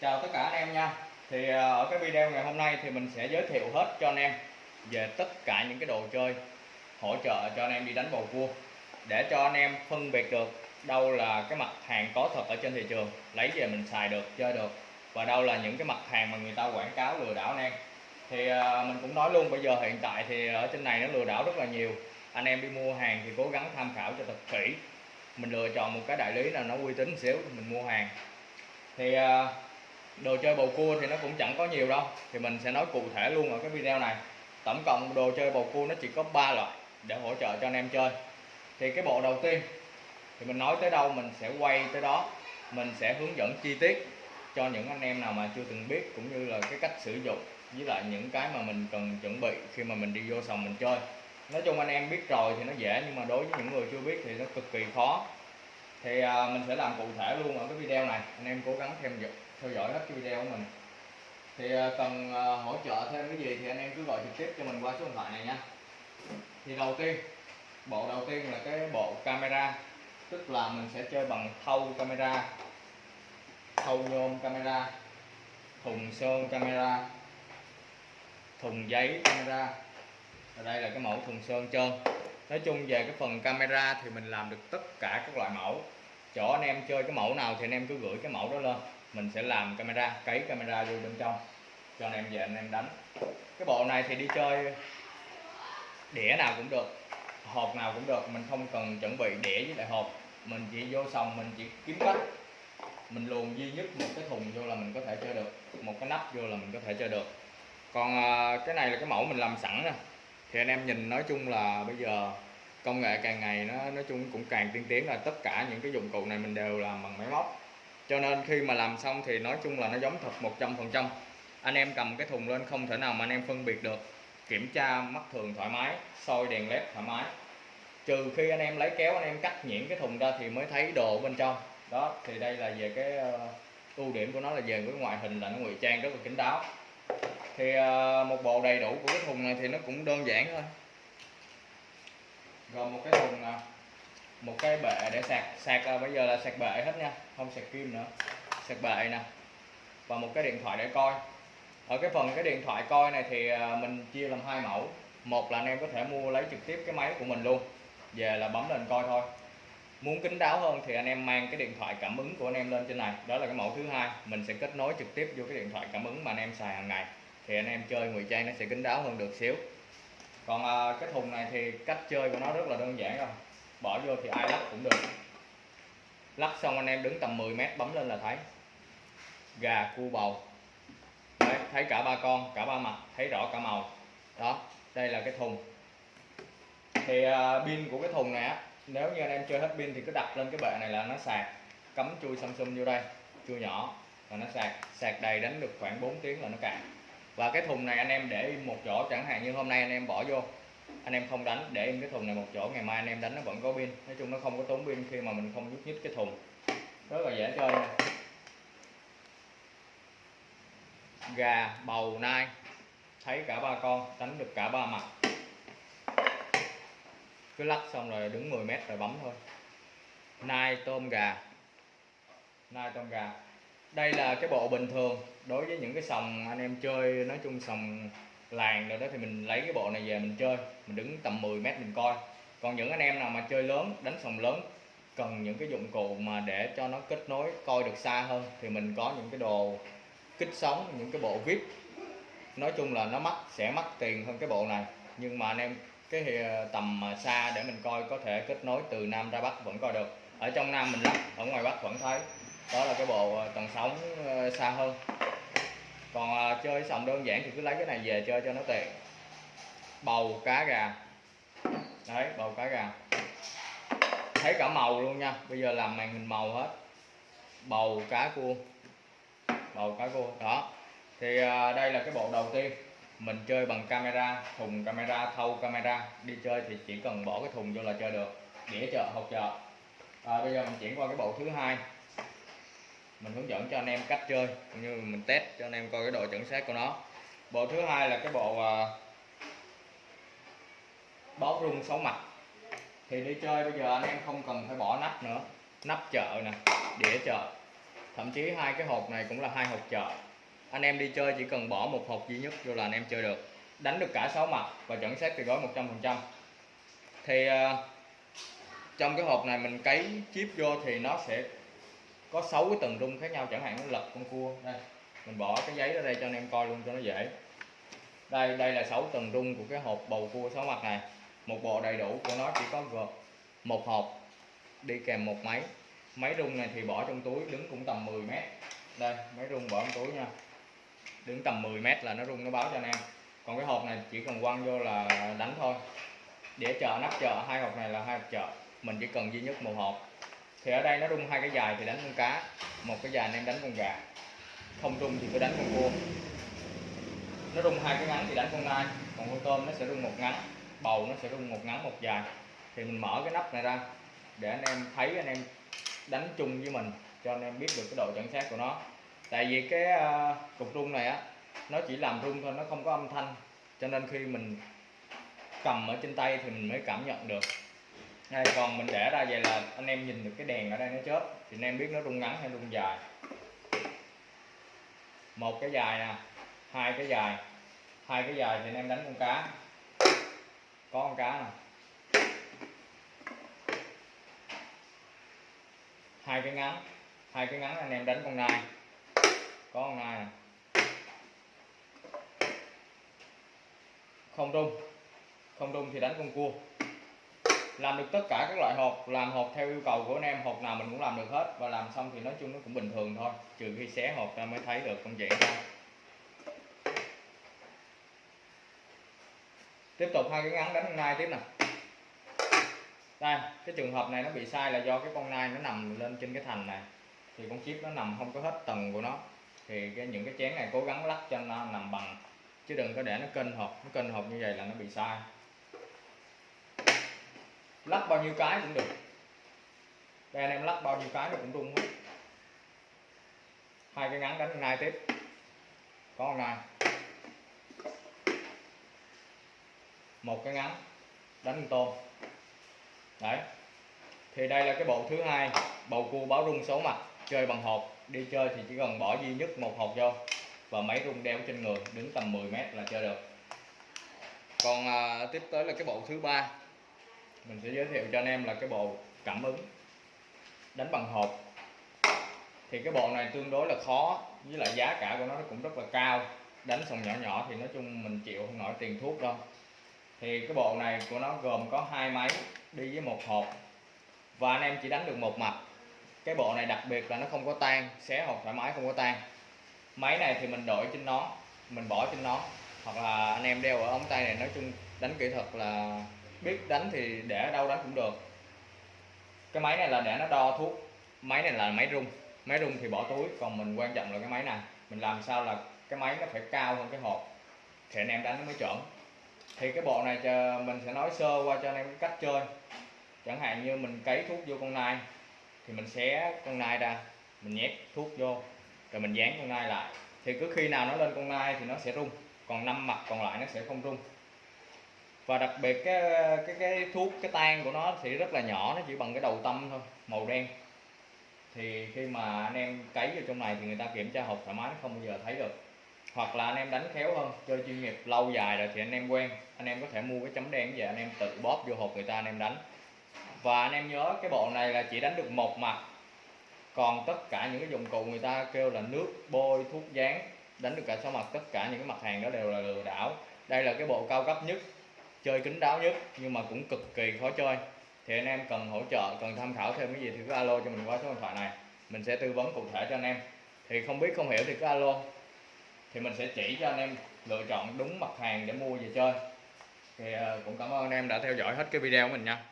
Chào tất cả anh em nha. Thì ờ, ở cái video ngày hôm nay thì mình sẽ giới thiệu hết cho anh em về tất cả những cái đồ chơi hỗ trợ cho anh em đi đánh bầu cua. Để cho anh em phân biệt được đâu là cái mặt hàng có thật ở trên thị trường, lấy về mình xài được, chơi được. Và đâu là những cái mặt hàng mà người ta quảng cáo lừa đảo anh em. Thì ờ, mình cũng nói luôn, bây giờ hiện tại thì ở trên này nó lừa đảo rất là nhiều. Anh em đi mua hàng thì cố gắng tham khảo cho thật kỹ. Mình lựa chọn một cái đại lý nào nó uy tín xíu mình mua hàng. Thì ờ, đồ chơi bầu cua thì nó cũng chẳng có nhiều đâu. Thì mình sẽ nói cụ thể luôn ở cái video này. Tổng cộng đồ chơi bầu cua nó chỉ có 3 loại để hỗ trợ cho anh em chơi. Thì cái bộ đầu tiên thì mình nói tới đâu mình sẽ quay tới đó. Mình sẽ hướng dẫn chi tiết cho những anh em nào mà chưa từng biết cũng như là cái cách sử dụng với lại những cái mà mình cần chuẩn bị khi mà mình đi vô sòng mình chơi. Nói chung anh em biết rồi thì nó dễ nhưng mà đối với những người chưa biết thì nó cực kỳ khó. Thì à, mình sẽ làm cụ thể luôn ở cái video này. Anh em cố gắng theo dõi theo dõi hết cái video của mình. Thì à, cần à, hỗ trợ thêm cái gì thì anh em cứ gọi trực tiếp cho mình qua số điện thoại này nha. Thì đầu tiên, bộ đầu tiên là cái bộ camera, tức là mình sẽ chơi bằng thâu camera thâu nhôm camera, thùng sơn camera, thùng giấy camera. Ở đây là cái mẫu thùng sơn trơn. Nói chung về cái phần camera thì mình làm được tất cả các loại mẫu. Chỗ anh em chơi cái mẫu nào thì anh em cứ gửi cái mẫu đó lên mình sẽ làm camera, cấy camera vô bên trong. Cho anh em về anh em đánh. Cái bộ này thì đi chơi đĩa nào cũng được, hộp nào cũng được. Mình không cần chuẩn bị đĩa với lại hộp. Mình chỉ vô sòng, mình chỉ kiếm cách. Mình luồn duy nhất một cái thùng vô là mình có thể chơi được. Một cái nắp vô là mình có thể chơi được. Còn à, cái này là cái mẫu mình làm sẵn nè. Thì anh em nhìn nói chung là bây giờ công nghệ càng ngày nó, nói chung cũng càng tiên tiến là tất cả những cái dụng cụ này mình đều làm bằng máy móc cho nên khi mà làm xong thì nói chung là nó giống thật 100 phần trăm. Anh em cầm cái thùng lên không thể nào mà anh em phân biệt được. Kiểm tra mắt thường thoải mái soi đèn led thoải mái. Trừ khi anh em lấy kéo anh em cắt nhuyễn cái thùng ra thì mới thấy đồ bên trong. Đó thì đây là về cái uh, ưu điểm của nó là về cái ngoại hình là nó ngụy trang rất là kín đáo. Thì uh, một bộ đầy đủ của cái thùng này thì nó cũng đơn giản thôi. Gồm một cái thùng uh, một cái bệ để sạc. Sạc uh, bây giờ là sạc bệ hết nha không sạc kim nữa. Sạc bệ nè. Và một cái điện thoại để coi. Ở cái phần cái điện thoại coi này thì à, mình chia làm hai mẫu. Một là anh em có thể mua lấy trực tiếp cái máy của mình luôn. Về là bấm lên coi thôi. Muốn kín đáo hơn thì anh em mang cái điện thoại cảm ứng của anh em lên trên này. Đó là cái mẫu thứ hai. Mình sẽ kết nối trực tiếp vô cái điện thoại cảm ứng mà anh em xài hàng ngày. Thì anh em chơi ngụy trang nó sẽ kín đáo hơn được xíu. Còn à, cái thùng này thì cách chơi của nó rất là đơn giản rồi. Bỏ vô thì ai lắp cũng được lắc xong anh em đứng tầm 10 mét bấm lên là thấy. Gà cua bầu. Đấy, thấy cả ba con cả ba mặt thấy rõ cả màu. Đó đây là cái thùng. Thì uh, pin của cái thùng này á nếu như anh em chơi hết pin thì cứ đặt lên cái bệ này là nó sạc. Cắm chui Samsung vô đây chui nhỏ là nó sạc. Sạc đầy đánh được khoảng 4 tiếng là nó cạn. Và cái thùng này anh em để im một chỗ chẳng hạn như hôm nay anh em bỏ vô anh em không đánh, để em cái thùng này một chỗ, ngày mai anh em đánh nó vẫn có pin. Nói chung nó không có tốn pin khi mà mình không nhúc nhích cái thùng. Rất là dễ chơi nha. Gà, bầu, nai. Thấy cả ba con, đánh được cả ba mặt. Cứ lắc xong rồi đứng 10 mét rồi bấm thôi. Nai, tôm, gà. Nai, tôm, gà. Đây là cái bộ bình thường. Đối với những cái sòng anh em chơi, nói chung sòng làng rồi đó thì mình lấy cái bộ này về mình chơi. Mình đứng tầm 10 mét mình coi. Còn những anh em nào mà chơi lớn, đánh sòng lớn, cần những cái dụng cụ mà để cho nó kết nối, coi được xa hơn, thì mình có những cái đồ kích sóng những cái bộ vip. Nói chung là nó mắc, sẽ mắc tiền hơn cái bộ này. Nhưng mà anh em, cái tầm xa để mình coi, có thể kết nối từ nam ra bắc vẫn coi được. Ở trong nam mình lắp ở ngoài bắc vẫn thấy. Đó là cái bộ ờ, tần sóng ờ, xa hơn còn à, chơi sòng đơn giản thì cứ lấy cái này về chơi cho nó tiện. Bầu cá gà. Đấy bầu cá gà. Thấy cả màu luôn nha. Bây giờ làm màn hình màu hết. Bầu cá cua. Bầu cá cua. Đó. Thì à, đây là cái bộ đầu tiên. Mình chơi bằng camera thùng camera thâu camera. Đi chơi thì chỉ cần bỏ cái thùng vô là chơi được. Đĩa chợ hộp chợ. À, bây giờ mình chuyển qua cái bộ thứ hai mình hướng dẫn cho anh em cách chơi cũng như mình test cho anh em coi cái độ chuẩn xác của nó. Bộ thứ hai là cái bộ à, uh, báo rung sáu mặt thì đi chơi bây giờ anh em không cần phải bỏ nắp nữa. Nắp chợ nè đĩa chợ. Thậm chí hai cái hộp này cũng là hai hộp chợ. Anh em đi chơi chỉ cần bỏ một hộp duy nhất vô là anh em chơi được. Đánh được cả sáu mặt và chuẩn xác từ gói 100% thì uh, trong cái hộp này mình cấy chip vô thì nó sẽ có 6 cái tầng rung khác nhau, chẳng hạn nó lật con cua. Đây, mình bỏ cái giấy ra đây cho anh em coi luôn cho nó dễ. Đây đây là 6 tầng rung của cái hộp bầu cua sáu mặt này. Một bộ đầy đủ của nó, chỉ có gồm một hộp, đi kèm một máy. Máy rung này thì bỏ trong túi, đứng cũng tầm 10 mét. Đây, máy rung bỏ trong túi nha. Đứng tầm 10 mét là nó rung, nó báo cho anh em. Còn cái hộp này chỉ cần quăng vô là đánh thôi. Để chợ nắp chợ, hai hộp này là hai hộp chợ. Mình chỉ cần duy nhất một hộp thì ở đây nó rung hai cái dài thì đánh con cá. Một cái dài anh em đánh con gà. Không rung thì cứ đánh con cua. Nó rung hai cái ngắn thì đánh con nai. Còn con tôm nó sẽ rung một ngắn bầu nó sẽ rung một ngắn một dài. Thì mình mở cái nắp này ra để anh em thấy anh em đánh chung với mình cho anh em biết được cái độ chuẩn xác của nó. Tại vì cái uh, cục rung này á nó chỉ làm rung thôi nó không có âm thanh. Cho nên khi mình cầm ở trên tay thì mình mới cảm nhận được đây, còn mình để ra vậy là anh em nhìn được cái đèn ở đây nó chớp. Thì anh em biết nó rung ngắn hay rung dài. Một cái dài nè hai cái dài. Hai cái dài thì anh em đánh con cá. Có con cá nè. Hai cái ngắn. Hai cái ngắn anh em đánh con nai. Có con nai nè. Không rung. Không rung thì đánh con cua làm được tất cả các loại hộp, làm hộp theo yêu cầu của anh em, hộp nào mình cũng làm được hết. Và làm xong thì nói chung nó cũng bình thường thôi, trừ khi xé hộp ta mới thấy được công chuyện ra. Tiếp tục hai cái ngắn đánh nai tiếp nè. Đây, cái trường hợp này nó bị sai là do cái con nai nó nằm lên trên cái thành này. Thì con chip nó nằm không có hết tầng của nó. Thì cái những cái chén này cố gắng lắc cho nó nằm bằng. Chứ đừng có để nó kênh hộp, nó kênh hộp như vậy là nó bị sai lắc bao nhiêu cái cũng được. Đây anh em lắc bao nhiêu cái nó cũng rung hết hai cái ngắn đánh nai tiếp. Có con nai. Một cái ngắn đánh con tôm. Đấy. Thì đây là cái bộ thứ hai bầu cua báo rung số mặt chơi bằng hộp. Đi chơi thì chỉ cần bỏ duy nhất một hộp vô và máy rung đeo trên người đứng tầm 10 mét là chơi được. Còn à, tiếp tới là cái bộ thứ ba mình sẽ giới thiệu cho anh em là cái bộ cảm ứng đánh bằng hộp. Thì cái bộ này tương đối là khó, với lại giá cả của nó cũng rất là cao. Đánh sòng nhỏ nhỏ thì nói chung mình chịu không nổi tiền thuốc đâu. Thì cái bộ này của nó gồm có hai máy đi với một hộp. Và anh em chỉ đánh được một mặt cái bộ này đặc biệt là nó không có tan, xé hộp thoải mái không có tan. Máy này thì mình đổi trên nó mình bỏ trên nó hoặc là anh em đeo ở ống tay này, nói chung đánh kỹ thuật là biết đánh thì để ở đâu đánh cũng được. Cái máy này là để nó đo thuốc. Máy này là máy rung. Máy rung thì bỏ túi, còn mình quan trọng là cái máy này mình làm sao là cái máy nó phải cao hơn cái hộp. Thì anh em đánh nó mới chuẩn. Thì cái bộ này cho mình sẽ nói sơ qua cho anh em cách chơi. Chẳng hạn như mình cấy thuốc vô con nai, thì mình xé con nai ra, mình nhét thuốc vô, rồi mình dán con nai lại. Thì cứ khi nào nó lên con nai thì nó sẽ rung. Còn năm mặt còn lại nó sẽ không rung và đặc biệt cái cái cái thuốc, cái tan của nó thì rất là nhỏ, nó chỉ bằng cái đầu tâm thôi, màu đen. Thì khi mà anh em cấy vô trong này thì người ta kiểm tra hộp thoải mái không bao giờ thấy được. Hoặc là anh em đánh khéo hơn, chơi chuyên nghiệp lâu dài rồi thì anh em quen. Anh em có thể mua cái chấm đen về, anh em tự bóp vô hộp người ta, anh em đánh. Và anh em nhớ cái bộ này là chỉ đánh được một mặt. Còn tất cả những cái dụng cụ người ta kêu là nước, bôi, thuốc dán, đánh được cả sáu mặt, tất cả những cái mặt hàng đó đều là lừa đảo. Đây là cái bộ cao cấp nhất chơi kín đáo nhất, nhưng mà cũng cực kỳ khó chơi. Thì anh em cần hỗ trợ, cần tham khảo thêm cái gì thì cứ alo cho mình qua số điện thoại này. Mình sẽ tư vấn cụ thể cho anh em. Thì không biết, không hiểu thì cứ alo. Thì mình sẽ chỉ cho anh em lựa chọn đúng mặt hàng để mua về chơi. Thì ờ, cũng cảm ơn anh em đã theo dõi hết cái video của mình nha.